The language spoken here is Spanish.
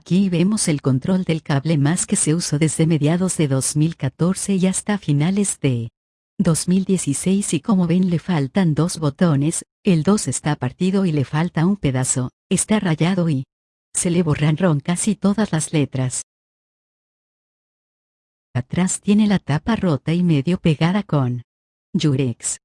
Aquí vemos el control del cable más que se usó desde mediados de 2014 y hasta finales de 2016 y como ven le faltan dos botones, el 2 está partido y le falta un pedazo, está rayado y se le borraron casi todas las letras. Atrás tiene la tapa rota y medio pegada con Yurex.